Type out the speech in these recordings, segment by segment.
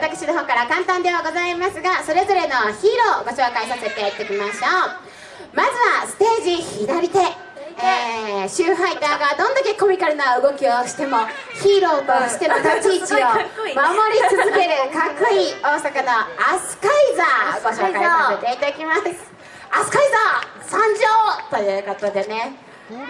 私の方から簡単ではございますがそれぞれのヒーローをご紹介させていただきましょう。まずはステージ左手。えー、シューファイターがどんだけコミカルな動きをしてもヒーローとしての立ち位置を守り続けるかっこいい大阪のアスカイザーご紹介させていただきますアスカイザー参上ということでねか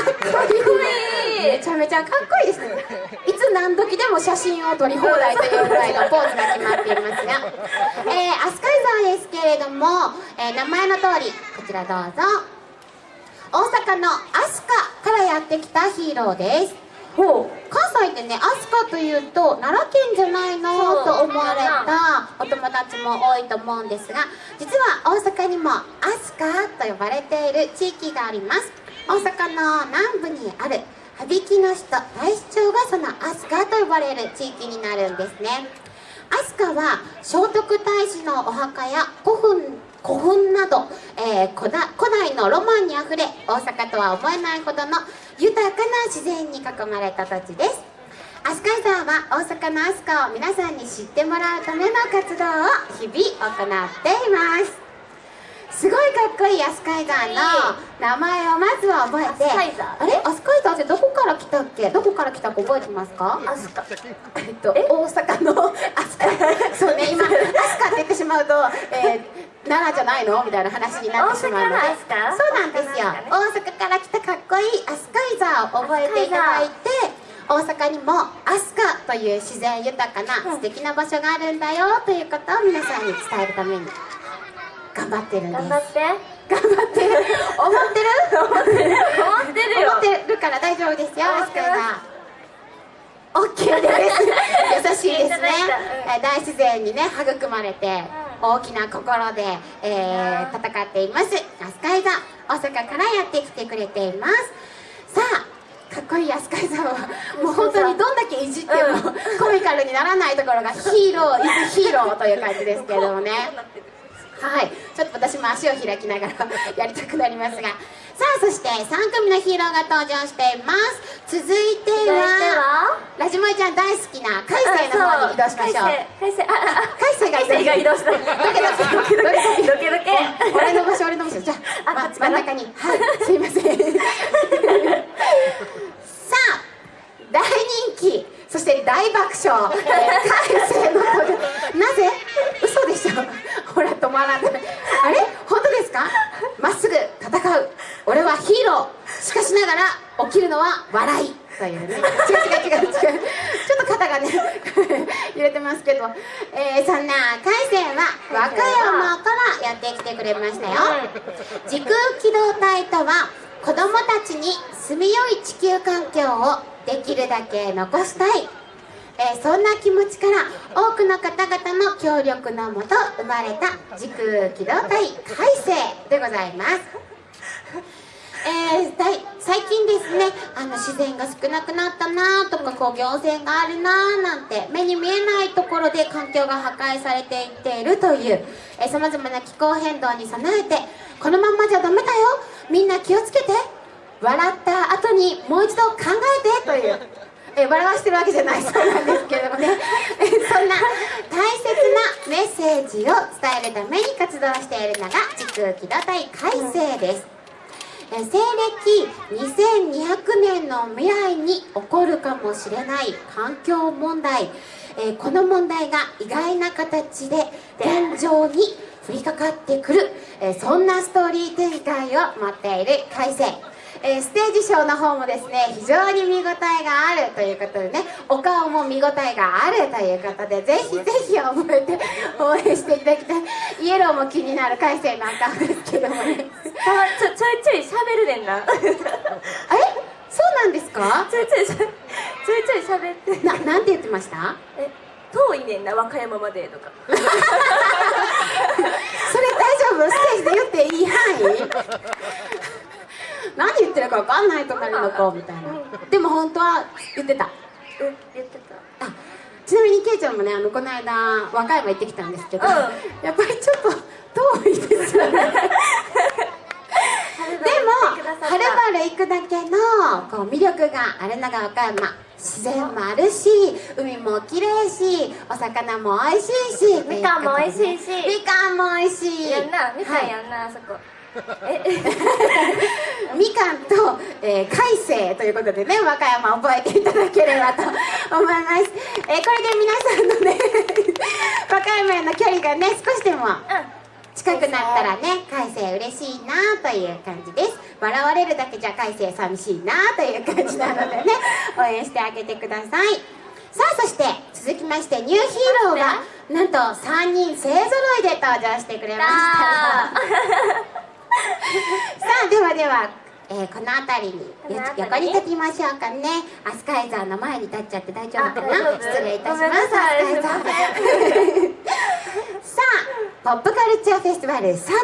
っこいい。めちゃめちゃかっこいいですね。いつ何時でも写真を撮り放題というぐらいのポーズが決まっていますが、えー、アスカイザーですけれども、えー、名前の通りこちらどうぞ。大阪の飛鳥からやってきたヒーローです。ほう。関西でね飛鳥というと奈良県じゃないのと思われたお友達も多いと思うんですが実は大阪にも飛鳥と呼ばれている地域があります大阪の南部にある羽曳野市と大市町がその飛鳥と呼ばれる地域になるんですね。飛鳥は聖徳太子のお墓や古墳古墳など、えー、古代のロマンにあふれ大阪とは思えないほどの豊かな自然に囲まれた土地です。飛鳥山は大阪の飛鳥を皆さんに知ってもらうための活動を日々行っています。すごいかっこいいアスカイザーの名前をまずは覚えてあれ？アスカイザーってどこから来たっけ？どこから来たか覚えてますか？アスカ。えっと大阪のアスカ。そうね今アスカって言ってしまうと、えー、奈良じゃないの？みたいな話になってしまうので。そうなんですよ。大阪から来たかっこいいアスカイザーを覚えていただいて大阪にも飛鳥という自然豊かな素敵な場所があるんだよということを皆さんに伝えるために頑張ってるんです。頑張って。頑張ってる？思ってる？思ってる思ってるよ。思ってるから大丈夫ですよ。アスカがオッケーです。優しいですね、うん、大自然にね育まれて、大きな心で、えー、戦っています。アスカイザ大阪からやってきてくれています。さあかっこいいアスカイザはもう本当にどんだけいじってもコミカルにならないところがヒーローイズヒーローという感じですけれどもねはい。ちょっと私も足を開きながら やりたくなりますが。さあそして3組のヒーローが登場しています。続いてはラジモイちゃん大好きな海星の方に移動しましょう。海星海星が移動した。ドケドケドケドケドケ俺の場所俺の場所じゃあ、ま、真ん中に。はい。すいません。さあ大人気。そして大爆笑、えー、海星の登場なぜ嘘でしょほら止まらないあれ本当ですかまっすぐ戦う俺はヒーローしかしながら起きるのは笑いというね違う違う違う違うちょっと肩がね揺れてますけど、えー、そんな海星は和歌山からやってきてくれましたよ時空機動隊とは子供たちに住みよい地球環境をできるだけ残したい。えー、そんな気持ちから多くの方々の協力のもと生まれた時空機動隊改正でございます。えー、最近ですねあの自然が少なくなったなとかこう行政があるななんて目に見えないところで環境が破壊されていっているというさまざまな気候変動に備えてこのまんまじゃダメだよ。みんな気をつけて。笑った後にもう一度考えてという え笑わしてるわけじゃないそうなんですけれどもね。えそんな大切なメッセージを伝えるために活動しているのが時空機動隊改正です。え西暦2200年の未来に起こるかもしれない環境問題。えこの問題が意外な形で現状に降りかかってくる、えそんなストーリー展開を持っている改正えー、ステージショーの方もですね非常に見応えがあるということでねお顔も見応えがあるということでぜひぜひ覚えて応援していただきたい。イエローも気になる改正なんかですけどもね。ちょちょいちょいしゃべるねんな。え？そうなんですか？ちょいちょいちょいちょいしゃべって。ななんて言ってました？え遠いねんな和歌山までとか。それ大丈夫？ステージで言っていい範囲？何言ってるか分かんない隣の子みたいな。でも本当は言ってた。え言ってた。あちなみにケイちゃんもねあのこの間和歌山行ってきたんですけど、うん、やっぱりちょっと遠いですよね。でもはるばる行くだけのこう魅力があるのが岡山。自然もあるし海も綺麗しお魚も美味しいしみかんも美味しいし。みかんも美味しい。やんなみかはいんやんな、あそこ。え みかんと、えー、海星ということでね和歌山覚えていただければと思います、えーこれで皆さんのね和歌山への距離がね少しでも近くなったらね海星嬉しいなという感じです。笑われるだけじゃ海星寂しいなという感じなのでね応援してあげてください。さあそして続きましてニューヒーローがなんと3人勢ぞろいで登場してくれました。さあではでは、えーこの辺りに横に立ちましょうかね。飛鳥井山の前に立っちゃって大丈夫かな？失礼いたします。ごめんなさい飛鳥井山さあポップカルチャーフェスティバル佐渡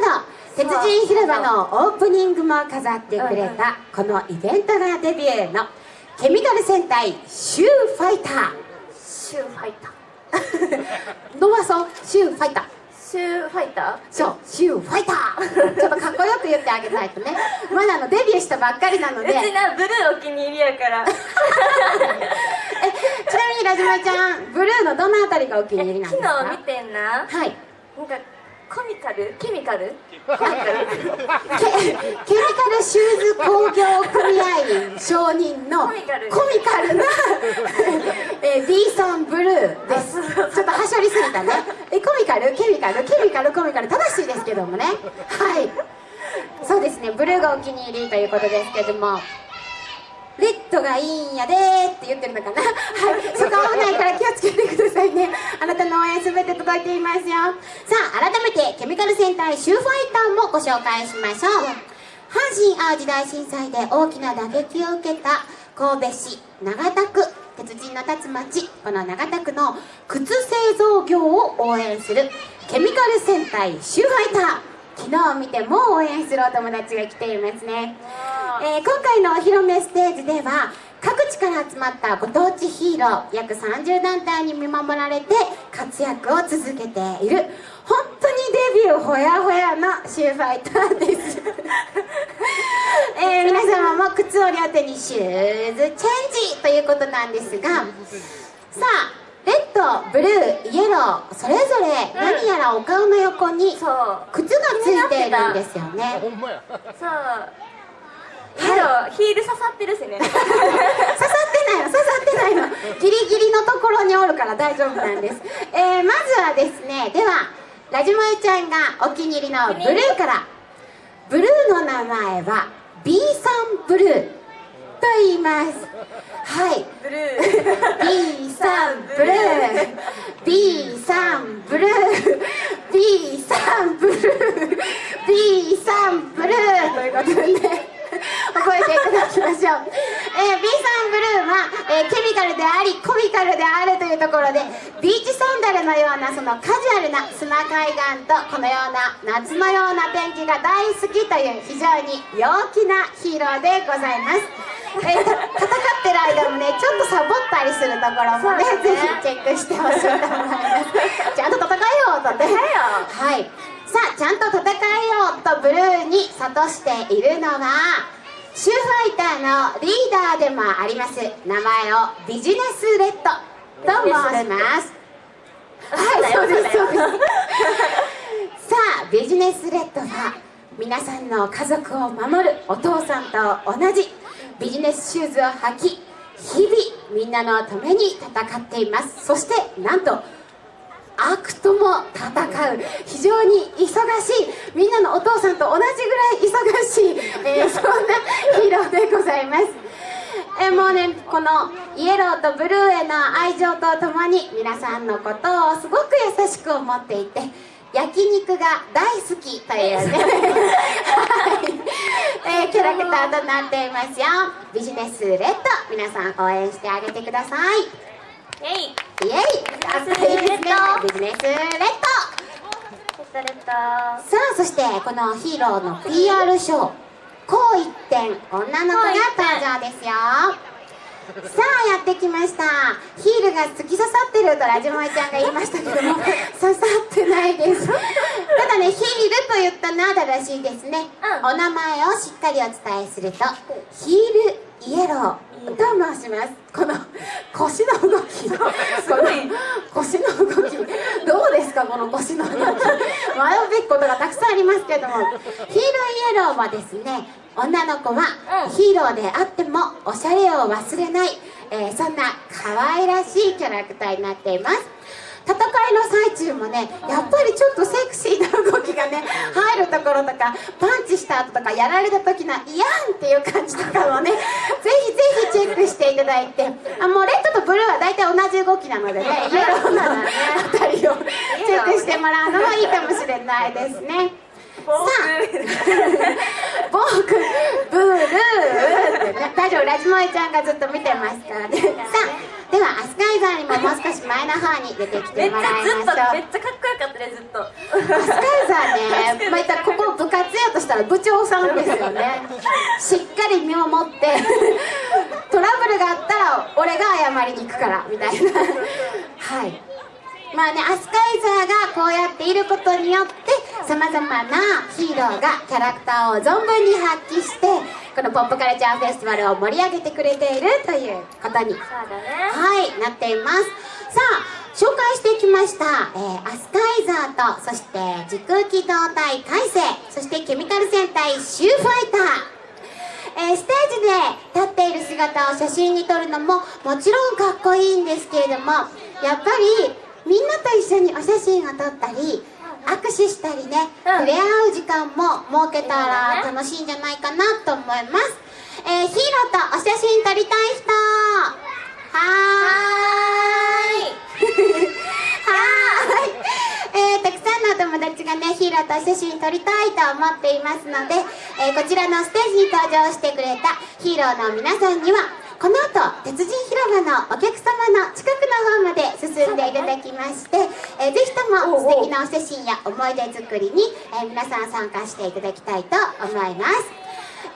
鉄人広場のオープニングも飾ってくれたこのイベントがデビューのケミカル戦隊シューファイター。シューファイター。伸ばそう。シューファイターシューファイター？そう、シューファイター。ちょっとかっこよく言ってあげないとね。まだあのデビューしたばっかりなので。うちなブルーお気に入りやから。ちなみにラジマちゃんブルーのどのあたりがお気に入りなんですか？昨日見てんな。はい。なんかコミカル？ケミカル？コミカルケケミカルシューズ工業組合員承認のコミカルコミカルな、えー、B さんブルーです。ちょっとはしょりすぎたねカルケミカルケミカルコミカル正しいですけどもね。はい。そうですね。ブルーがお気に入りということですけども。レッドがいいんやでって言ってるのかな。はい。そこ危ないから気をつけてくださいね。あなたの応援すべて届いていますよ。さあ改めてケミカル戦隊シューファイターもご紹介しましょう。阪神・淡路大震災で大きな打撃を受けた神戸市長田区。鉄人の立つ町この長田区の靴製造業を応援するケミカル戦隊シューファイター。昨日見ても応援するお友達が来ていますね。えー今回のお披露目ステージでは各地から集まったご当地ヒーロー約30団体に見守られて活躍を続けている本当にデビューほやほやのシューファイターです、えー皆様も靴を両手にシューズチェンジということなんですがさあレッドブルーイエローそれぞれ何やらお顔の横にそう。靴がついているんですよね。そう。ヒール刺さってるしね。刺さってないの刺さってないの。ギリギリのところにおるから大丈夫なんです、えー、まずはですねではラジモエちゃんがお気に入りのブルーから。ブルーの名前は B さんブルーと言います。はい。ブルー。B さんブルー。B さんブルー。B さんブルー。B さんブルー。ということでね覚えていただきましょう、えー B さんブルーは、えーケミカルでありコミカルであるというところでビーチサンダルのようなそのカジュアルな砂海岸とこのような夏のような天気が大好きという非常に陽気なヒーローでございます。えーた戦ってる間もねちょっとサボったりするところもねね。ぜひチェックしてほしいと思います。ちゃんと戦えよとね。はい。さあちゃんと戦えよとブルーに諭しているのはシューファイターのリーダーでもあります。名前をビジネスレッドと申します。はいそうですそうです。さあビジネスレッドは皆さんの家族を守るお父さんと同じビジネスシューズを履き日々みんなのために戦っています。そしてなんと悪とも戦う。非常に忙しい。みんなのお父さんと同じぐらい忙しい、えーそんなヒーローでございます。えーもうねこのイエローとブルーへの愛情とともに皆さんのことをすごく優しく思っていて焼肉が大好きというね、はい。えーキャラクターとなっていますよ。ビジネスレッド皆さん応援してあげてください。イェイ。イエイ。かっこいいですね。ビジネスレッド。さあそしてこのヒーローの PR ショーこう一点女の子が登場ですよ。さあやってきました。ヒールが突き刺さってるとラジモエちゃんが言いましたけども 刺さってないです。ただねヒールとい言ったのは正しいですね、うん。お名前をしっかりお伝えするとヒールイエローと申します。この腰の動きこの腰の動き。どうですかこの腰の動き。迷うべきことがたくさんありますけれども。ヒールイエローはですね女の子はうん。ヒーローであってもおしゃれを忘れない、えーそんな可愛らしいキャラクターになっています戦いの最中もねやっぱりちょっとセクシーな動きがね入るところとかパンチした後とかやられた時の「イヤン!」っていう感じとかもねぜひぜひチェックしていただいてあもうレッドとブルーは大体同じ動きなのでねイエローなあたりをチェックしてもらうのもいいかもしれないですね。ボーボークブルーってね大丈夫ラジモエちゃんがずっと見てますからねさあではアスカイザーにももう少し前の方に出てきてもらいましょう。めっちゃかっこよかったねずっと。アスカイザーねまたここ部活やとしたら部長さんですよね。しっかり見守ってトラブルがあったら俺が謝りに行くからみたいな。はいまあねアスカイザーがこうやっていることによってさまざまなヒーローがキャラクターを存分に発揮してこのポップカルチャーフェスティバルを盛り上げてくれているということにねはい、なっています。さあ、紹介していきました、えーアスカイザーと、そして時空機動隊海星、そしてケミカル戦隊シューファイター。えーステージで立っている姿を写真に撮るのももちろんかっこいいんですけれどもやっぱりみんなと一緒にお写真を撮ったり握手したりね、うん。触れ合う時間も設けたら楽しいんじゃないかなと思います、えーヒーローとお写真撮りたい人。はーい。はーい、えーたくさんのお友達がねヒーローとお写真撮りたいと思っていますので、えーこちらのステージに登場してくれたヒーローの皆さんにはこの後鉄人広場のお客様の近くの方まで進んでいただきまして、えーぜひとも素敵なお写真や思い出作りに、えー皆さん参加していただきたいと思います。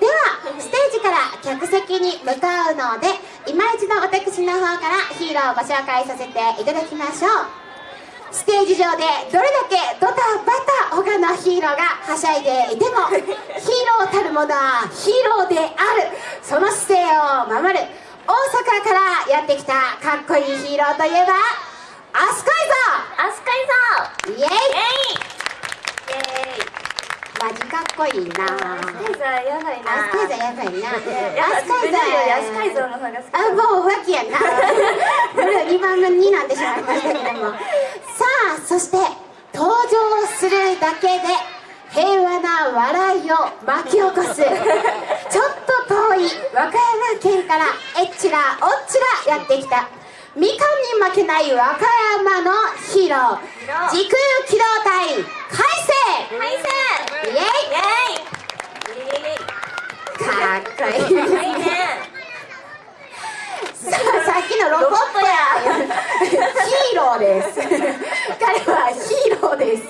ではステージから客席に向かうので今一度私の方からヒーローをご紹介させていただきましょう。ステージ上でどれだけドタバタ他のヒーローがはしゃいでいても ヒーローたるものはヒーローである。その姿勢を守る大阪からやってきたかっこいいヒーローといえばアスカイアスカイー。イエイ。イエイマジかっこいいな。アスカイザーやばいな。アスカイザーやばいな。やアスカイザーアスカイザーの方が好き。あもう浮気やな。ブルー2番目になってしまいましたけども。さあそして登場するだけで平和な笑いを巻き起こす。ちょっと遠い和歌山県からえっちらおっちらやってきた。みかんに負けない和歌山のヒーロー。時空機動隊海星海星イエイイエイイエイイエイかっこいいですいいねさあさっきのロボットやヒーローです。彼はヒーローです。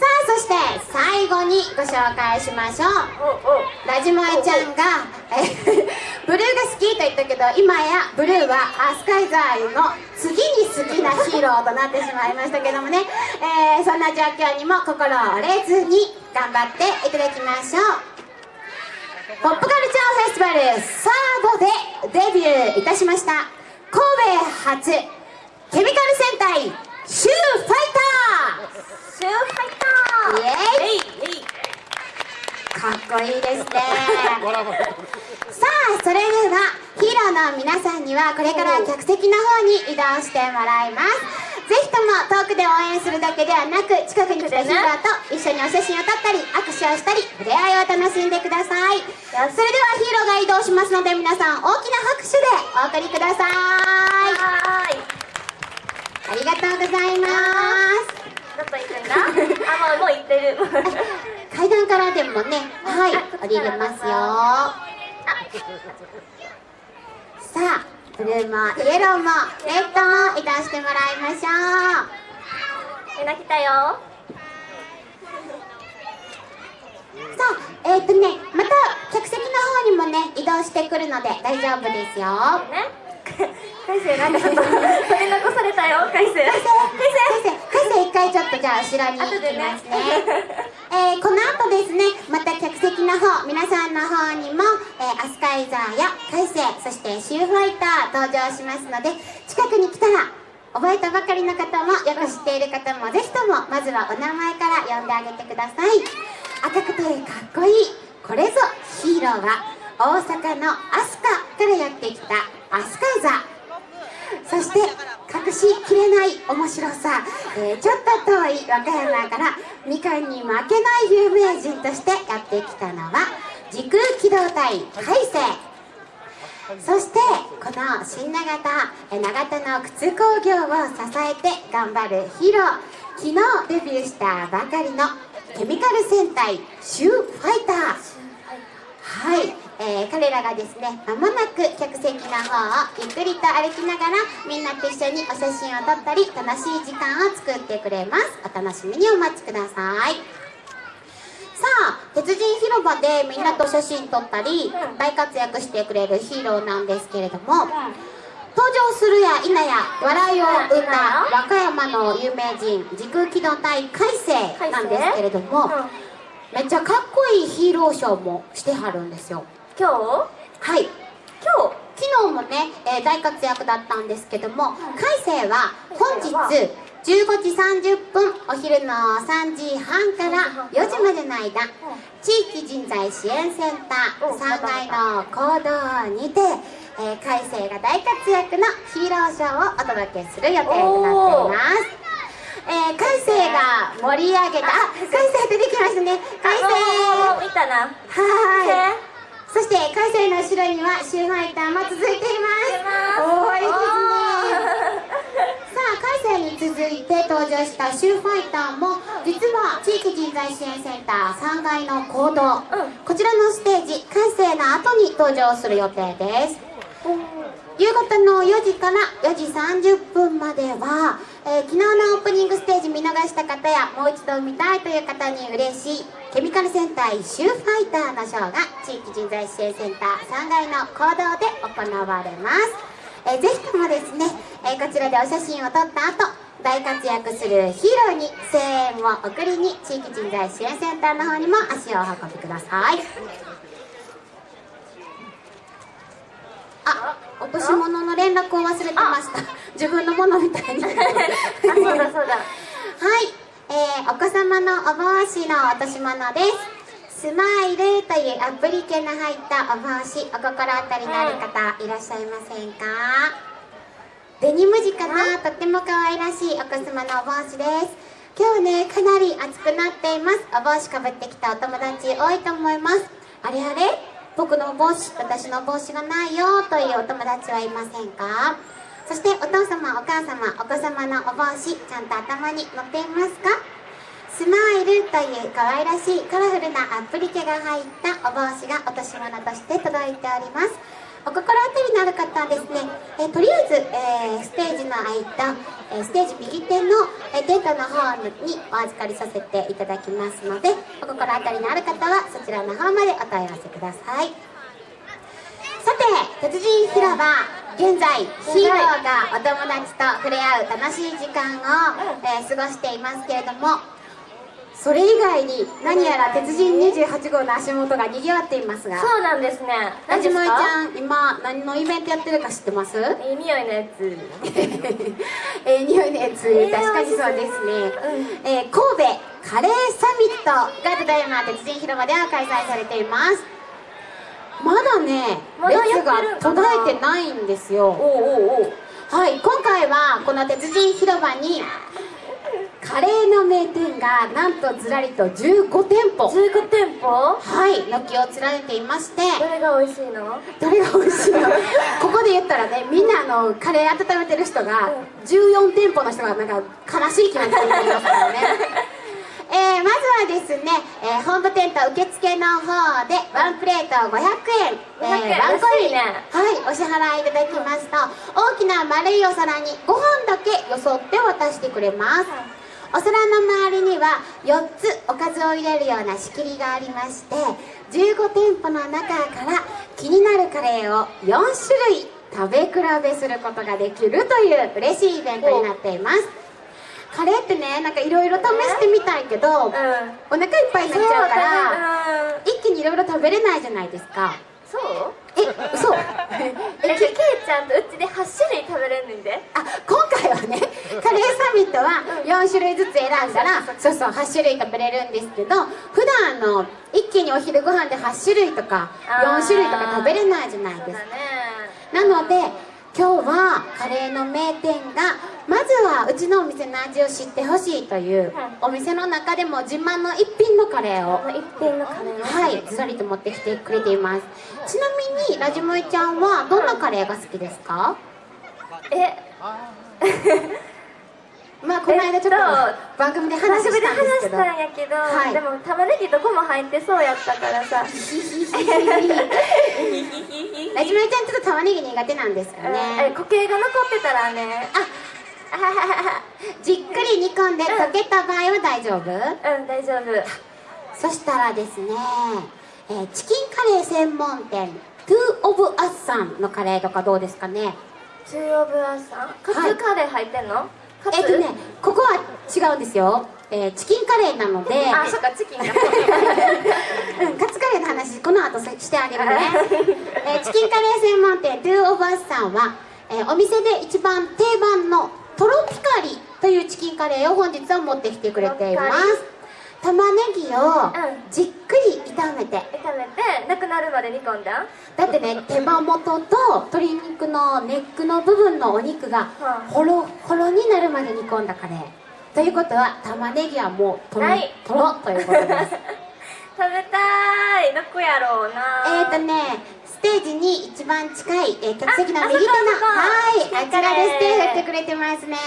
さあそして最後にご紹介しましょう。ラジモエちゃんがえ ブルーが好きと言ったけど今やブルーはアスカイザーの次に好きなヒーローとなってしまいましたけどもね、えーそんな状況にも心折れずに頑張っていただきましょう。ポップカルチャーフェスティバルサードでデビューいたしました。神戸初ケミカル戦隊シューファイタシューファイターイエイかっこいいですね。さあそれではヒーローの皆さんにはこれから客席の方に移動してもらいます。ぜひとも遠くで応援するだけではなく近くに来たヒーローと一緒にお写真を撮ったり握手をしたり触れ合いを楽しんでください。それではヒーローが移動しますので皆さん大きな拍手でお送りくださいありがとうございます。どこ行くんだあもうもう行ってる。階段からでもねはい。降りれますよさあブルーもイエローもレッドも移動してもらいましょう。みんな来たよ。さあえっ、ー、とねまた客席の方にもね移動してくるので大丈夫ですよ。ね海星なんかちょっと取り残されたよ海星海星海星海星一回ちょっとじゃあ後ろに行きますね。えーこの後ですねまた客席の方皆さんの方にも、えーアスカイザーやカイセイそしてシューファイター登場しますので近くに来たら覚えたばかりの方もよく知っている方もぜひともまずはお名前から呼んであげてください。赤くてかっこいいこれぞヒーローは大阪のアスカからやってきたアスカイザ。そして隠しきれない面白さ、えーちょっと遠い和歌山からみかんに負けない有名人としてやってきたのは時空機動隊海星そしてこの新長田長田の靴工業を支えて頑張るヒーロ。ー昨日デビューしたばかりのケミカル戦隊シューファイター。はい、えー彼らがですねまもなく客席の方をゆっくりと歩きながらみんなと一緒にお写真を撮ったり楽しい時間を作ってくれます。お楽しみにお待ちください。さあ鉄人広場でみんなと写真撮ったりうん大活躍してくれるヒーローなんですけれども登場するや否や笑いを生んだ和歌山の有名人時空機動隊海星なんですけれども、うん。めっちゃかっこいいヒーローショーもしてはるんですよ今日？はい。今昨日もね、えー大活躍だったんですけども海星は本日海15時30分お昼の3時半から4時までの間地域人材支援センターうん。3階の講堂にて、えー、海星が大活躍のヒーローショーをお届けする予定となっています。えー、海星が盛り上げたあ海星出てきましたね。海星。見たな。はーいそして海星の後ろにはシューファイターも続いています。多いですね。さあ海星に続いて登場したシューファイターも実は地域人材支援センター3階の講堂、うん。こちらのステージ海星の後に登場する予定です。夕方の4時から4時30分までは、えー昨日のオープニングステージ見逃した方やもう一度見たいという方に嬉しいケミカル戦隊シューファイターのショーが地域人材支援センター3階の講堂で行われます、えーぜひともですね、えーこちらでお写真を撮った後大活躍するヒーローに声援を送りに地域人材支援センターの方にも足をお運びください。あ落とし物の連絡を忘れてました。自分のものみたいにはい、あそうだそうだ。えーお子様のお帽子の落とし物です。スマイルというアプリケの入ったお帽子お心当たりのある方いらっしゃいませんか？デニム地かな？とっても可愛らしいお子様のお帽子です。今日ねかなり暑くなっています。お帽子かぶってきたお友達多いと思います。あれあれ？僕のお帽子私の帽子がないよというお友達はいませんか？そしてお父様お母様お子様のお帽子ちゃんと頭に乗っていますか？スマイルという可愛らしいカラフルなアプリケが入ったお帽子が落とし物として届いております。お心当たりのある方はですね、えーとりあえず、えーステージの空いた、えーステージ右手の、えーテントの方にお預かりさせていただきますのでお心当たりのある方はそちらの方までお問い合わせください。さて鉄人広場。現在ヒーローがお友達と触れ合う楽しい時間を、えー過ごしていますけれどもそれ以外に何やら鉄人28号の足元が賑わっていますが。そうなんですね。ラジモイちんゃん今何のイベントやってるか知ってます？いい匂いのやつ。えー、匂いのやつ。えー確かにそうですね、えー神戸カレーサミットがただいま鉄人広場では開催されていますまだねまだ列が途絶えてないんですよ。はい今回はこの鉄人広場にカレーの名店がなんとずらりと15店舗。15店舗？はい軒を連ねていまして。どれが美味しいの？どれが美味しいの？ここで言ったらねみんなあのカレー温めてる人が14店舗の人がなんか悲しい気持ちになりますからねえー、まずはですね、えー本部店と受付の方でワンプレート500円、500円。ワンコイン、ね。はいお支払いいただきますと大きな丸いお皿にご飯だけよそって渡してくれます、お皿の周りには4つおかずを入れるような仕切りがありまして15店舗の中から気になるカレーを4種類食べ比べすることができるという嬉しいイベントになっていますカレーってねなんかいろいろ試してみたいけど、うん。お腹いっぱいになっちゃうからら一気にいろいろ食べれないじゃないですか。そう？え嘘。えけけいちゃんとうちで8種類食べれんねんで。あ今回はねカレーサミットは4種類ずつ選んだらそうそう8種類食べれるんですけど普段の一気にお昼ご飯で8種類とか4種類とか食べれないじゃないですか。なので今日はカレーの名店がまずはうちのお店の味を知ってほしいというお店の中でも自慢の一品のカレーを一品のカレーはいずらりと持ってきてくれています。ちなみにラジモイちゃんはどんなカレーが好きですか？えまあこの間ちょっと番組で話したんですけど。話したんやけど、はい。でも玉ねぎどこも入ってそうやったからさ。ラジモイちゃんちょっと玉ねぎ苦手なんですよえね固形が残ってたらね。あ じっくり煮込んで溶けた場合は大丈夫？うん大丈夫。そしたらですね、えーチキンカレー専門店トゥーオブアッさんのカレーとかどうですかね？中央ブアさん？カはい。ツカレー入ってんの、カツえっとねここは違うんですよ、えーチキンカレーなので。あそっかチキンが。うん、カツカレーの話この後さしてあげるね、えーチキンカレー専門店トゥーオブアスさんは、えーお店で一番定番のトロピカリというチキンカレーを本日は持ってきてくれています玉ねぎをじっくり炒めて。炒めてなくなるまで煮込んだ？だってね 手羽元と鶏肉のネックの部分のお肉がうん。ホロホロになるまで煮込んだカレー。ということは玉ねぎはもうとろはい。とろということです。食べたい！どこやろうな。えーとね、ステージに一番近い、えー客席のあ右手の、はい、あちらでステージやってるくれてますね。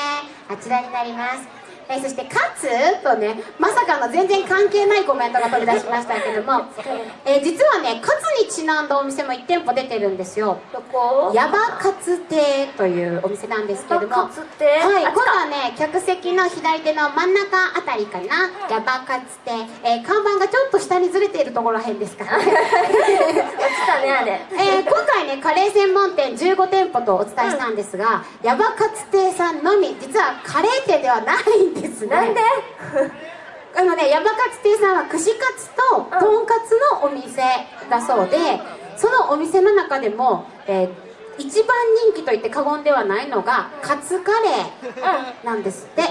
あちらになります。えーそして、カツとね、まさかの全然関係ないコメントが飛び出しましたけども、えー実はね、カツにちなんだお店も1店舗出てるんですよ。どこ？ヤバカツ亭というお店なんですけども、はい、あ今度はね、客席の左手の真ん中あたりかな、ヤバカツ亭、えー看板がちょっと下にずれているところらへんですからね。落ちたねあれ。えー今回ねカレー専門店15店舗とお伝えしたんですが、ヤバカツ亭さんのみ実はカレー店ではないんですね。なんで？あのねヤバカツ亭さんは串カツととんかつのお店だそうでそのお店の中でも、えー一番人気と言って過言ではないのがカツカレーなんですって。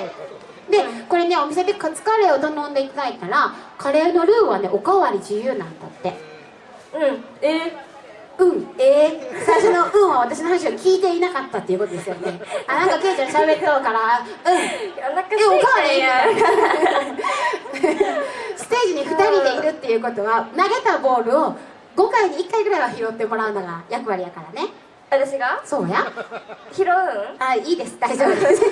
でこれねお店でカツカレーを頼んでいただいたらカレーのルーはねおかわり自由なんだって。うん。えうん、えー、最初の「うん」は私の話を聞いていなかったっていうことですよね。あなんかケイちゃん喋っとうから「うん」えおかわりや。んステージに2人でいるっていうことは投げたボールを5回に1回ぐらいは拾ってもらうのが役割やからね私が？そうや。拾うんあいいです。大丈夫です。さ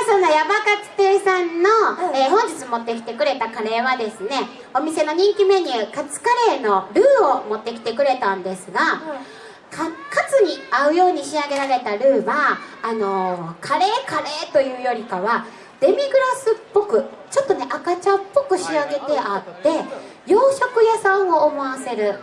あそんなヤバカツ亭さんの、えー本日持ってきてくれたカレーはですねお店の人気メニューカツカレーのルーを持ってきてくれたんですが、かカツに合うように仕上げられたルーはあのーカレーカレーというよりかはデミグラスっぽくちょっとね赤茶っぽく仕上げてあって洋食屋さんを思わせる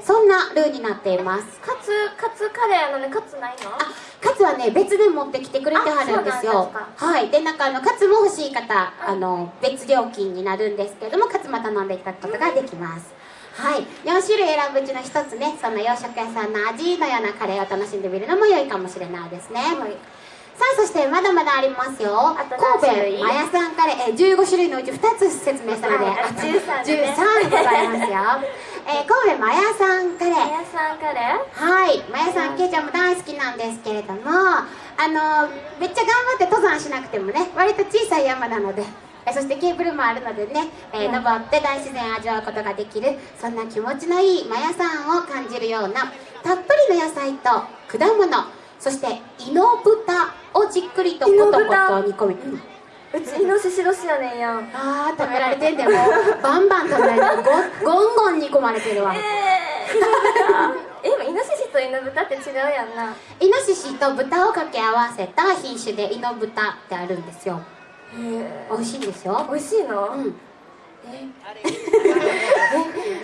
そんなルーになっています。カツカツカレーなのにカツないの？あカツはね別で持ってきてくれてはるんですよ。はい。でなんかあのカツも欲しい方あの別料金になるんですけれどもカツも頼んでいただくことができます。はい。4種類選ぶうちの一つねその洋食屋さんの味のようなカレーを楽しんでみるのも良いかもしれないですね、はい。さあそしてまだまだありますよ。神戸マヤさんカレー、えー、15種類のうち2つ説明したのではいあと13でね13でございますよ、えー、神戸マヤさんカレーマヤさんカレーはい、まやさん、けいちゃんも大好きなんですけれども、あのめっちゃ頑張って登山しなくてもね、割と小さい山なので、えそしてケーブルもあるのでね、えーうん。登って大自然を味わうことができる、そんな気持ちのいいまやさんを感じるような、たっぷりの野菜と果物、そしてイノブタをじっくりとコトコト煮込み。うちイノシシ年やねんやんあー食べられてんでも。う バンバン食べられてる。ゴゴンゴン煮込まれてるわ。え えでもイノシシとイノブタって違うやんな。イノシシと豚を掛け合わせた品種でイノブタってあるんですよ。へえ美味しいんですよ。美味しいの、うん。ええ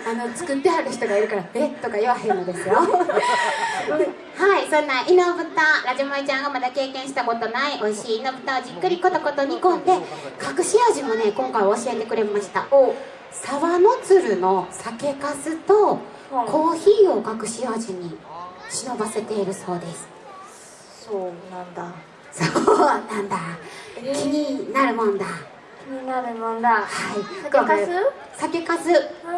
あの作ってはる人がいるから「えとか言わへんのですよはいそんなイノブタラジモイちゃんがまだ経験したことない美味しいイノブタをじっくりコトコト煮込んで隠し味もね今回教えてくれ？ました沢の鶴の酒粕とコーヒーを隠し味に忍ばせているそうですそうなんだそうなんだ気になるもんだになるもんだ。はい。酒かす？酒粕う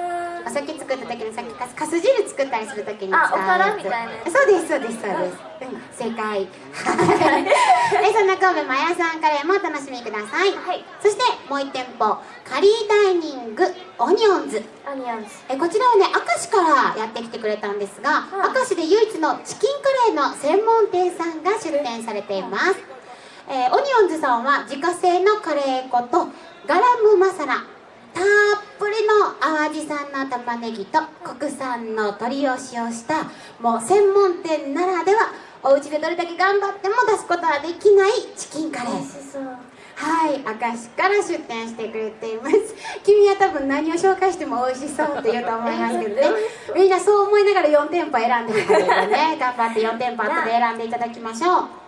ん。お酒作った時の酒かす。かす汁作ったりする時に使うあおからみたいな。そうですそうですそうです、うん、正解。そんな神戸マヤさんカレーもお楽しみください、はい。そしてもう1店舗カリーダイニングオニオンズ。アニオンズ。えこちらはね明石からやってきてくれたんですが、うん。明石で唯一のチキンカレーの専門店さんが出店されています、えーオニオンズさんは自家製のカレー粉とガラムマサラたっぷりの淡路産の玉ねぎと国産の鶏を使用したもう専門店ならではお家でどれだけ頑張っても出すことはできないチキンカレーそうはい、明石から出店してくれています。君は多分何を紹介しても美味しそうって言うと思いますけどね。みんなそう思いながら4店舗選んでるのでね、頑張って4店舗後で選んでいただきましょう。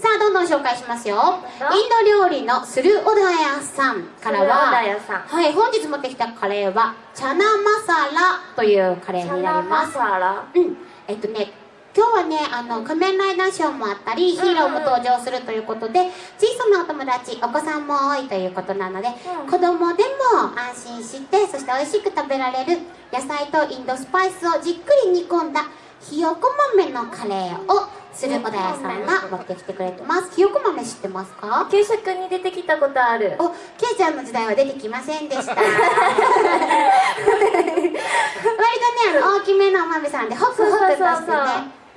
さあ、どんどん紹介しますよ。インド料理のスルオダヤさんからは、はい、本日持ってきたカレーは、チャナマサラというカレーになります。サラ。うん、えっとね今日はねあの仮面ライダーショーもあったりヒーローも登場するということで小さなお友達お子さんも多いということなので、うん。子供でも安心してそして美味しく食べられる野菜とインドスパイスをじっくり煮込んだひよこ豆のカレーをする小田屋さんが持ってきてくれてます。ひよこ豆知ってますか？給食に出てきたことある。おケイちゃんの時代は出てきませんでした。割とねあの大きめのお豆さんでホクホクとしてね。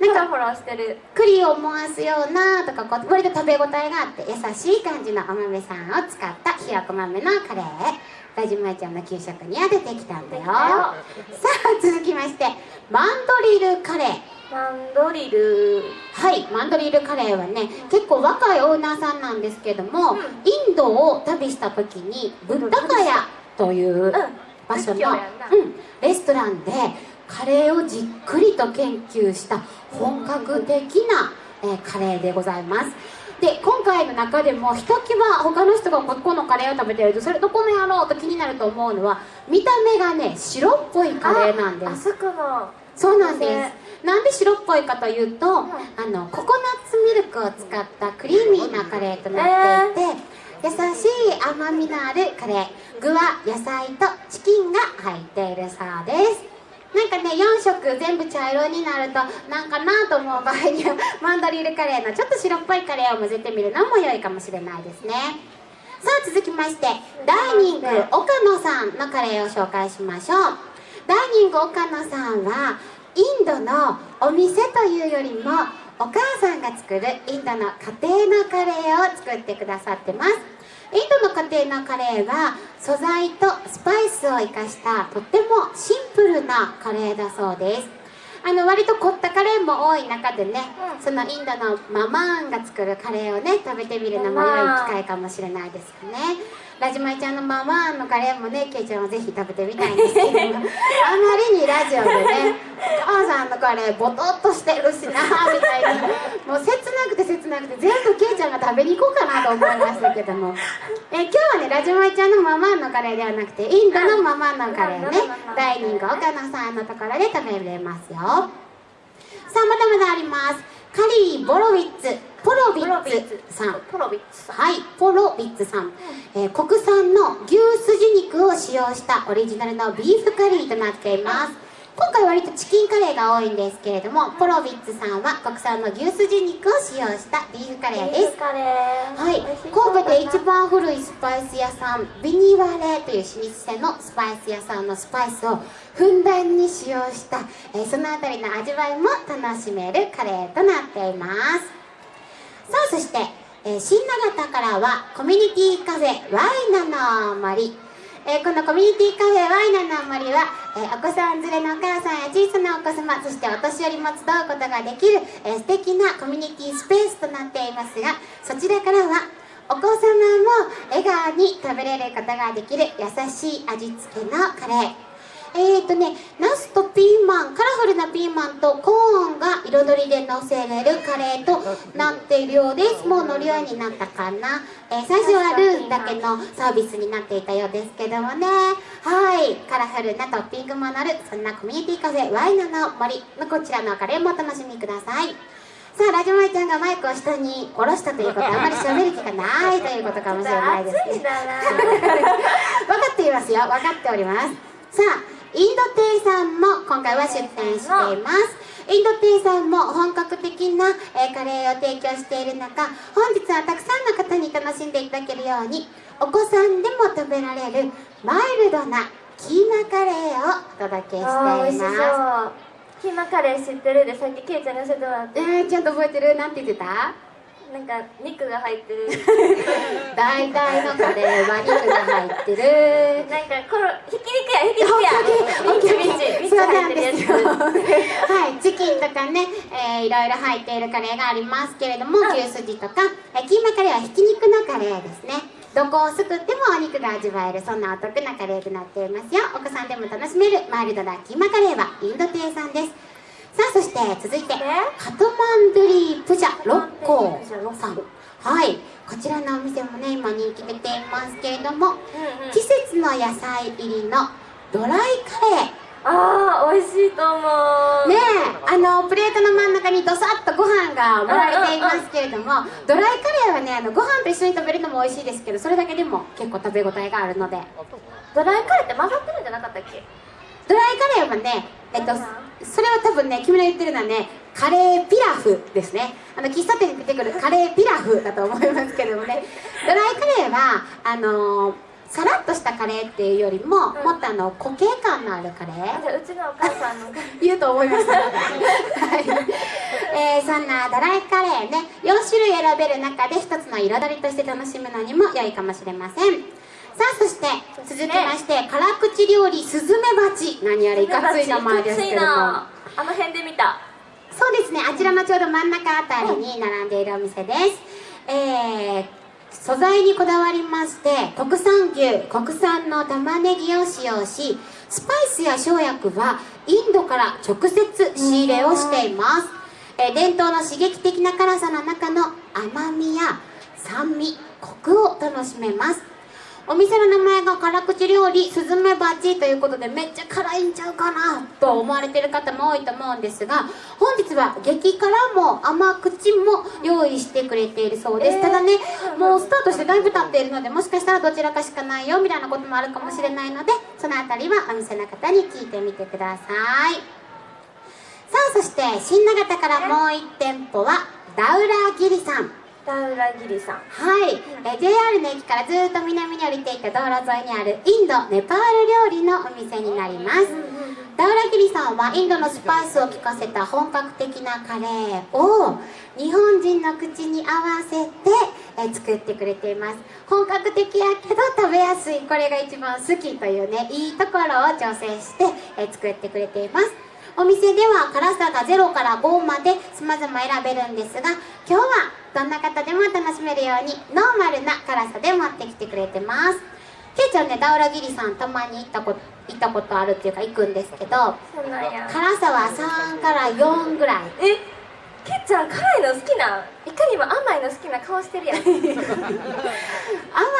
ななんんかかフォローしてる。栗を思わすようなとかこう割と食べ応えがあって優しい感じのお豆さんを使ったひよこ豆のカレー。ラジマイちゃんの給食には出てきたんだよ。さあ続きましてマンドリルカレーマンドリル。はいマンドリルカレーはね結構若いオーナーさんなんですけども、うん。インドを旅した時にブッダカヤという場所の、うん、レストランでカレーをじっくりと研究した本格的な、えーカレーでございます。で今回の中でもひときわ他の人がここのカレーを食べてるとそれどこのやろうと気になると思うのは見た目がね白っぽいカレーなんです。あそこのそうなんでねす。なんで白っぽいかというと、あのココナッツミルクを使ったクリーミーなカレーとなっていて、優しい甘みのあるカレー具は野菜とチキンが入っているそうです。なんかね4色全部茶色になるとなんかなと思う場合には マンドリルカレーのちょっと白っぽいカレーを混ぜてみるのも良いかもしれないですね。さあ続きましてダイニング岡野さんのカレーを紹介しましょうダイニング岡野さんはインドのお店というよりもお母さんが作るインドの家庭のカレーを作ってくださってます。インドの家庭のカレーは素材とスパイスを生かしたとってもシンプルなカレーだそうです。あの割と凝ったカレーも多い中でね、うんそのインドのママーンが作るカレーをね食べてみるのも良い機会かもしれないですよね。ラジマイちゃんのママーンのカレーもねケイちゃんはぜひ食べてみたいんですけどもあまりにラジオでね お母さんのカレーボトッとしてるしなみたいにもう切なくて切なくて全部ケイちゃんが食べに行こうかなと思いましたけども。え今日はねラジマイちゃんのママーンのカレーではなくてインドのママーンのカレー。をねダイニング岡野さんのところで食べれますよ。さあまだまだあります。カリー・ボロウィッツポロビッツさん。ポロビッツさん。はい、ポロビッツさん、えー国産の牛すじ肉を使用したオリジナルのビーフカリーとなっています。今回割とチキンカレーが多いんですけれどもポロビッツさんは国産の牛すじ肉を使用したビーフカレーです。カレー。はい、神戸で一番古いスパイス屋さんビニワレという老舗のスパイス屋さんのスパイスをふんだんに使用した、えーそのあたりの味わいも楽しめるカレーとなっていますさあそして、えー新長田からはコミュニティカフェワイナの森。えーこのコミュニティカフェワイナの森は、えーお子さん連れのお母さんや小さなお子様そしてお年寄りも集うことができる、えー素敵なコミュニティスペースとなっていますがそちらからはお子様も笑顔に食べれることができる優しい味付けのカレー。えーとねナスとピーマンカラフルなピーマンとコーンが彩りでのせれるカレーとなっているようです。もう乗るようになったかな、えー最初はルーだけのサービスになっていたようですけどもね。はい。カラフルなトッピングも乗るそんなコミュニティカフェワイナの森のこちらのカレーもお楽しみください。さあラジオマイちゃんがマイクを下に下ろしたということはあまり喋る気がないということかもしれないですね。分かっていますよ。分かっております。さあインド亭さんも今回は出店しています。インド亭さんも本格的な、えーカレーを提供している中本日はたくさんの方に楽しんでいただけるようにお子さんでも食べられるマイルドなキーマカレーをお届けしています。キーマカレー知ってる？でさっきケイちゃんに教えてもらって。えー、ちゃんと覚えてる？なんて言ってた？なんか肉が入ってる。大体のカレーは肉が入ってる。なんかこのひき肉やひき肉や。オッケーミンチ入ってるやつ。はい。チキンとかね、えーいろいろ入っているカレーがありますけれどもうん牛すじとか、えーキーマカレーはひき肉のカレーですね。どこをすくってもお肉が味わえるそんなお得なカレーとなっていますよ。お子さんでも楽しめるマイルドなキーマカレーはインド亭さんですさあそして続いてカトマンドリープジャ六甲さん。はい。こちらのお店もね今人気出ていますけれどもうんうん。季節の野菜入りのドライカレー。あー美味しいと思う。ねえあのプレートの真ん中にドサッとご飯が盛られていますけれどもドライカレーはねあのご飯と一緒に食べるのも美味しいですけどそれだけでも結構食べ応えがあるので。ドライカレーって混ざってるんじゃなかったっけ？ドライカレーはねえっとそれは多分ね君の言ってるのはねカレーピラフですねあの喫茶店に出てくるカレーピラフだと思いますけどもねドライカレーはあのーさらっとしたカレーっていうよりも、んもっとあの固形感のあるカレーじゃあうちのお母さんの言うと思いました。はい。えーそんなドライカレーね、4種類選べる中で一つの彩りとして楽しむのにも良いかもしれません。さあ、そして、続きまして、辛口料理、スズメバチ。何やらいかつい名前ですけども。あの辺で見たそうですね、あちらのちょうど真ん中あたりに並んでいるお店です。えー素材にこだわりまして国産牛国産の玉ねぎを使用しスパイスや生薬はインドから直接仕入れをしています、えー伝統の刺激的な辛さの中の甘みや酸味コクを楽しめますお店の名前が辛口料理スズメバチということでめっちゃ辛いんちゃうかなと思われてる方も多いと思うんですが本日は激辛も甘口も用意してくれているそうです、えーただねもうスタートしてだいぶ経っているのでもしかしたらどちらかしかないよみたいなこともあるかもしれないのでそのあたりはお店の方に聞いてみてください。さあそして新長田からもう1店舗はダウラギリさん田浦ギリさん。はい、えー JR の駅からずっと南に降りていった道路沿いにあるインドネパール料理のお店になります。ダウラギリさんはインドのスパイスを効かせた本格的なカレーを日本人の口に合わせて、えー作ってくれています。本格的やけど食べやすい。これが一番好きというねいいところを調整して、えー作ってくれていますお店では辛さが0から5まで様々選べるんですが今日はどんな方でも楽しめるようにノーマルな辛さで持ってきてくれてます。けいちゃんねダウラギリさんたまに行ったこと行ったことあるっていうか行くんですけど辛さは3から4ぐらい。え？けっちゃん辛いの好きないかにも甘いの好きな顔してるやん。甘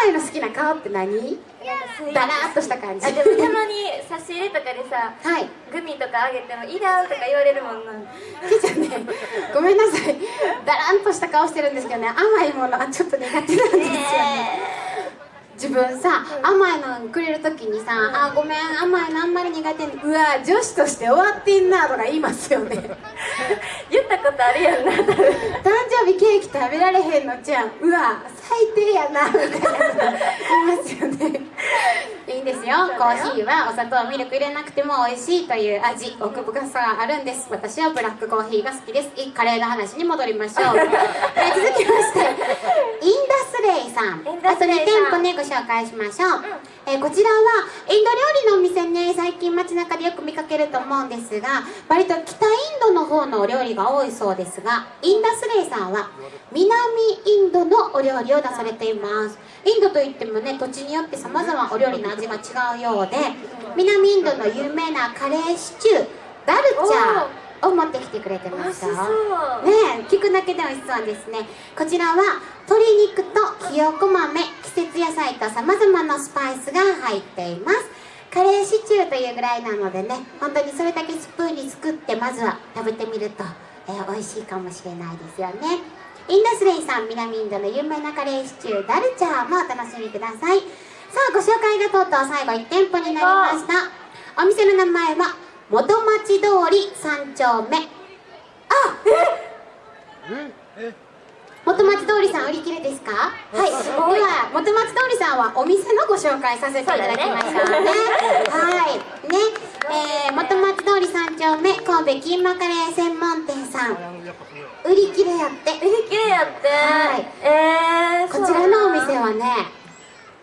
いの好きな顔って何？だらーっとした感じ。あでもたまに差し入れとかでさはい。グミとかあげてもいらんとか言われるもんな。けいちゃんね。ごめんなさい。だらんとした顔してるんですけどね甘いものはちょっと苦手なんですよね自分さ甘いのくれる時にさ「あごめん甘いのあんまり苦手にうわ女子として終わってんな」とか言いますよね。言ったことあるやんな多分。誕生日ケーキ食べられへんのじゃんうわ最低やなみたいな言いますよねいいんですよ。コーヒーはお砂糖ミルク入れなくても美味しいという味奥深さがあるんです。私はブラックコーヒーが好きです。いいカレーの話に戻りましょう、え ー続きましてインダスレイさん。インダあと2スレイさん。店舗ねご紹介しましょう、えーこちらはインド料理のお店ね最近街中でよく見かけると思うんですが割と北インドの方のお料理が多いそうですがインダスレイさんは南インドのお料理を出されています。インドといってもね土地によってさまざまお料理の味が違うようで南インドの有名なカレーシチューダルチャーを持ってきてくれてましたねえ聞くだけで美味しそうですね。こちらは鶏肉とひよこ豆季節野菜とさまざまなスパイスが入っています。カレーシチューというぐらいなのでね本当にそれだけスプーンに作ってまずは食べてみると、えー美味しいかもしれないですよね。インダスレイさん南インドの有名なカレーシチューダルチャーもお楽しみください。さあご紹介がとうとう最後1店舗になりました。お店の名前は元町通り3丁目。あ元町通りさん売り切れですか？はい。ですごいは元町通りさんはお店のご紹介させていただきましたね。はい。ね。えー、元町通り3丁目神戸キーマカレー専門店さん。売り切れやって。売り切れやって、はい。えー、こちらのお店はね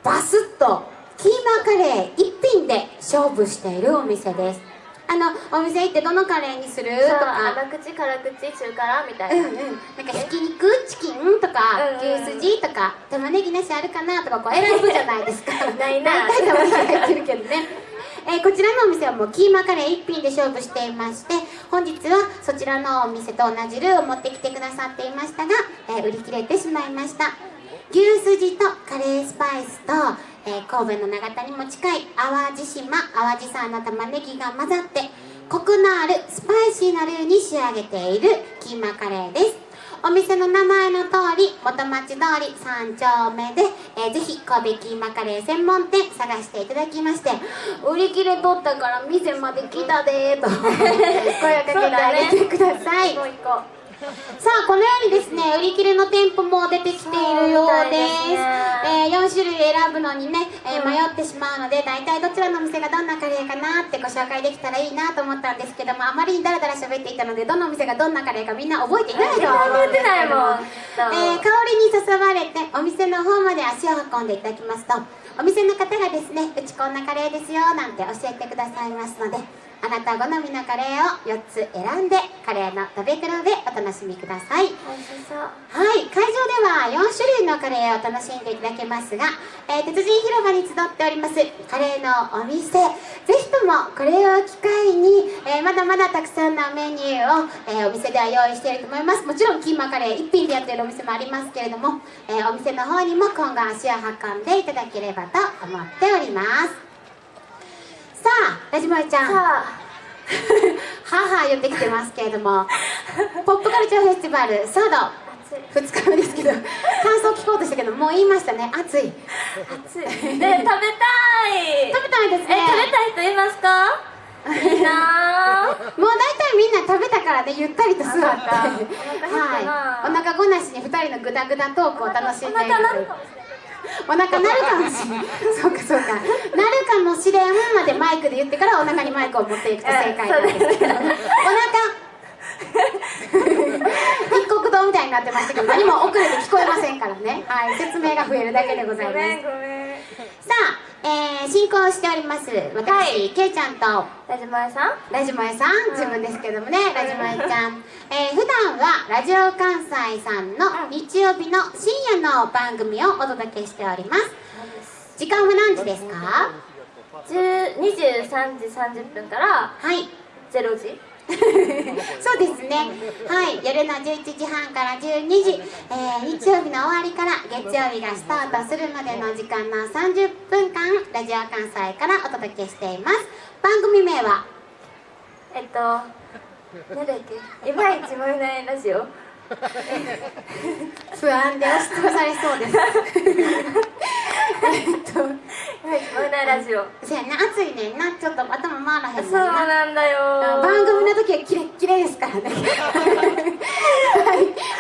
バスッとキーマカレー一品で勝負しているお店ですあのお店行ってどのカレーにする？とか。甘口辛口中辛みたいな、うんうん、なんかひき肉チキンとかうんうん牛すじとか玉ねぎなしあるかなとかこう選ぶじゃないですか。ないな大体玉ねぎ入ってるけどね、えーこちらのお店はもうキーマカレー一品で勝負していまして本日はそちらのお店と同じルーを持ってきてくださっていましたが、えー売り切れてしまいました。牛すじとカレースパイスと、えー神戸の長田にも近い淡路島淡路産の玉ねぎが混ざってコクのあるスパイシーなルーに仕上げているキーマカレーです。お店の名前の通り元町通り3丁目で、えーぜひ神戸キーマカレー専門店探していただきまして売り切れとったから店まで来たでーと 声をかけてあげてください、さあこのようにですね売り切れの店舗も出てきているようです。ね。えー4種類選ぶのにね、えー迷ってしまうので大体どちらのお店がどんなカレーかなってご紹介できたらいいなと思ったんですけどもあまりにダラダラ喋っていたのでどのお店がどんなカレーかみんな覚えていないと思うんですけどもえー香りに誘われてお店の方まで足を運んでいただきますとお店の方がですねうちこんなカレーですよなんて教えてくださいますのであなた好みのカレーを4つ選んでカレーの食べ比べお楽しみください。う美味しそう。はい、会場では4種類のカレーを楽しんでいただけますが、えー鉄人広場に集っておりますカレーのお店ぜひともこれを機会に、えーまだまだたくさんのメニューを、えーお店では用意していると思います。もちろんキーマカレー1品でやっているお店もありますけれども、えーお店の方にも今後足を運んでいただければと思っておりますさあラジマイちゃん。さあ。母言ってきてますけれども。ポップカルチャーフェスティバルサード。暑い2日目ですけど 感想聞こうとしたけどもう言いましたね。暑い。暑い。で食べたい。食べたいですえね食べたい人いますか？いいなー もう大体みんな食べたからねゆったりと座って。あはい。お腹ごなしに2人のグダグダトークを楽しんでいるお腹なるかもしれない そうかそうか。なるかもしれんまでマイクで言ってからお腹にマイクを持っていくと正解なんですけど。お腹。一国道みたいになってましたけど何も遅れて聞こえませんからね。はい。説明が増えるだけでございます。ごめんごめん。さあ、えー、進行しております。私、はい。けいちゃんと。ラジマエさん？ラジマエさん、自分ですけどもね、ラジマエちゃん、えー、普段はラジオ関西さんの日曜日の深夜の番組をお届けしております。時間は何時ですか？10 23時30分からはい。0時？そうですね。はい。夜の11時半から12時、えー日曜日の終わりから月曜日がスタートするまでの時間の30分間ラジオ関西からお届けしています。番組名は？えっとなんだっけ？いまいち燃えないラジオ。不安で押しつぶされそうです。えっといまいち燃えないラジオ。そやな暑いねんな。ちょっと頭回らへんねんそうななんだよ。番組の時はキレッキレですからね。はい。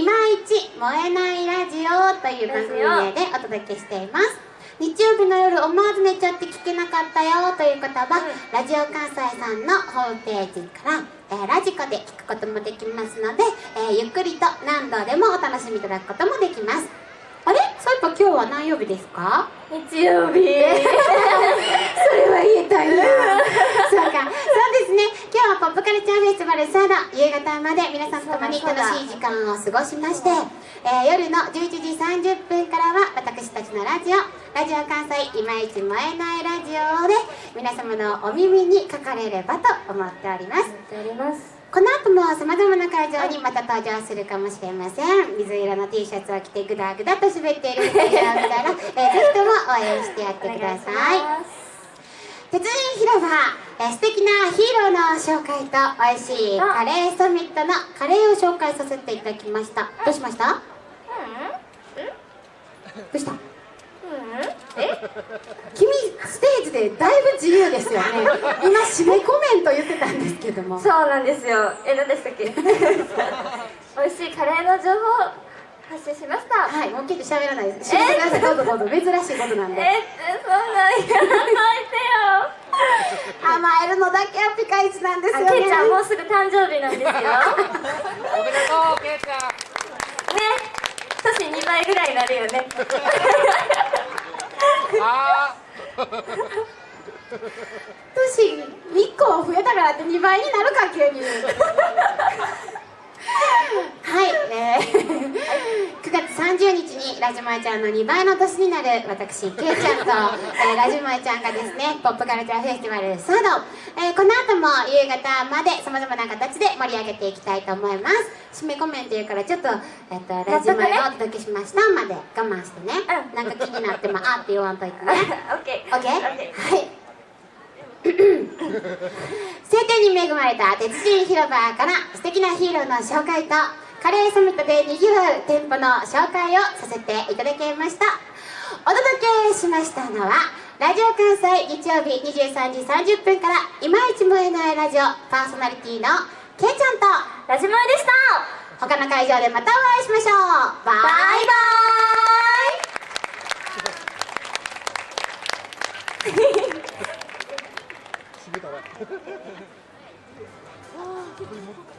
いまいち燃えないラジオという番組名でお届けしています日曜日の夜思わず寝ちゃって聞けなかったよという方は、ラジオ関西さんのホームページから、えーラジコで聞くこともできますので、えーゆっくりと何度でもお楽しみいただくこともできますあれ？そういえば今日は何曜日ですか？日曜日。それは言えたんや。そうか。そうですね。今日はポップカルチャーフェスティバルサード夕方まで皆さんと共に楽しい時間を過ごしまして、えー夜の11時30分からは私たちのララジオ。ラジオ関西いまいち燃えないラジオで皆様のお耳にかかれればと思っております。やっておりますこの後もさまざまな会場にまた登場するかもしれません。水色の T シャツを着てグダグダと滑っている2人を見たら、えー、ぜひとも応援してやってください。鉄人広場、えー、素敵なヒーローの紹介と美味しいカレーサミットのカレーを紹介させていただきました。どうしました？どうした？え？君ステージでだいぶ自由ですよね。今締めコメント言ってたんですけども。そうなんですよ。え何でしたっけ？美味しいカレーの情報発信しました。はいもう結構喋らないです。締めてくださいどうぞどうぞ。珍しいことなんで。え？そんなんやらないでよ。甘えるのだけはピカイチなんですよね。あけいちゃんもうすぐ誕生日なんですよ。ねおめでとう、けいちゃん。年2倍ぐらいになるよねあ年1個増えたからって2倍になるか急に。はい、えー、9月30日にラジマイちゃんの2倍の年になる私ケイちゃんと、えー、ラジマイちゃんがですねポップカルチャーフェスティバルサード、えーこの後も夕方までさまざまな形で盛り上げていきたいと思います。締めコメント言うからちょっと,、えっとラジマイをお届けしましたまで我慢してね、うん。なんか気になってもあって言わんといてね。オッケー。オッケー？オッケー。はい 晴天に恵まれた鉄人広場から素敵なヒーローの紹介とカレーサミットでにぎわう店舗の紹介をさせていただきました。お届けしましたのはラジオ関西日曜日23時30分からいまいち燃えないラジオパーソナリティのけいちゃんとラジモエでした。他の会場でまたお会いしましょう。バイバイ,イ。ああ。